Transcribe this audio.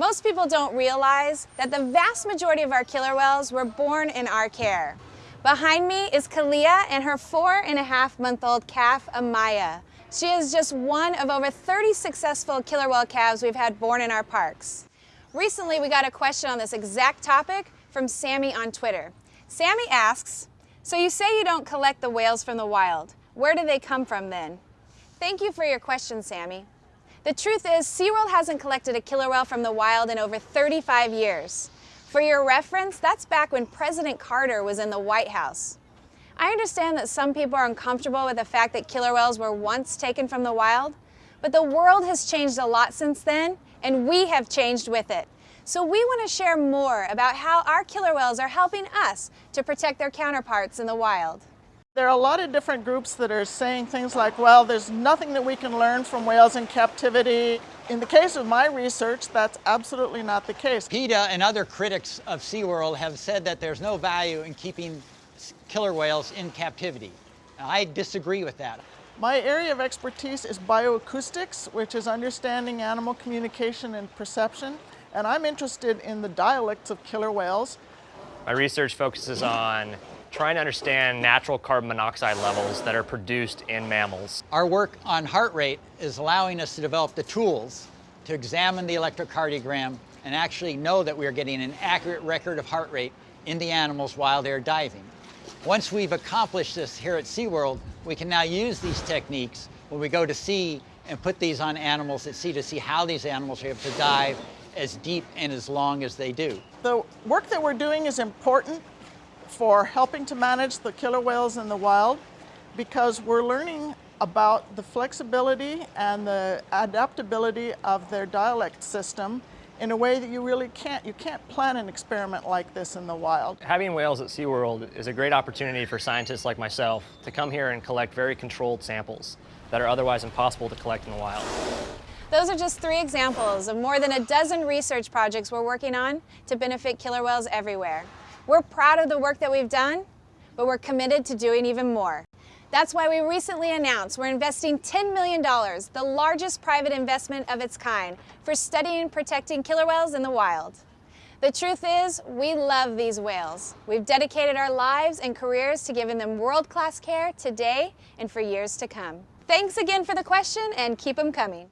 Most people don't realize that the vast majority of our killer whales were born in our care. Behind me is Kalia and her four and a half month old calf, Amaya. She is just one of over 30 successful killer whale calves we've had born in our parks. Recently, we got a question on this exact topic from Sammy on Twitter. Sammy asks, so you say you don't collect the whales from the wild. Where do they come from then? Thank you for your question, Sammy. The truth is, SeaWorld hasn't collected a killer whale from the wild in over 35 years. For your reference, that's back when President Carter was in the White House. I understand that some people are uncomfortable with the fact that killer whales were once taken from the wild, but the world has changed a lot since then, and we have changed with it. So we want to share more about how our killer whales are helping us to protect their counterparts in the wild. There are a lot of different groups that are saying things like, well, there's nothing that we can learn from whales in captivity. In the case of my research, that's absolutely not the case. PETA and other critics of SeaWorld have said that there's no value in keeping killer whales in captivity. I disagree with that. My area of expertise is bioacoustics, which is understanding animal communication and perception. And I'm interested in the dialects of killer whales. My research focuses on trying to understand natural carbon monoxide levels that are produced in mammals. Our work on heart rate is allowing us to develop the tools to examine the electrocardiogram and actually know that we are getting an accurate record of heart rate in the animals while they're diving. Once we've accomplished this here at SeaWorld, we can now use these techniques when we go to sea and put these on animals at sea to see how these animals are able to dive as deep and as long as they do. The work that we're doing is important for helping to manage the killer whales in the wild because we're learning about the flexibility and the adaptability of their dialect system in a way that you really can't. You can't plan an experiment like this in the wild. Having whales at SeaWorld is a great opportunity for scientists like myself to come here and collect very controlled samples that are otherwise impossible to collect in the wild. Those are just three examples of more than a dozen research projects we're working on to benefit killer whales everywhere. We're proud of the work that we've done, but we're committed to doing even more. That's why we recently announced we're investing $10 million, the largest private investment of its kind, for studying and protecting killer whales in the wild. The truth is, we love these whales. We've dedicated our lives and careers to giving them world-class care today and for years to come. Thanks again for the question and keep them coming.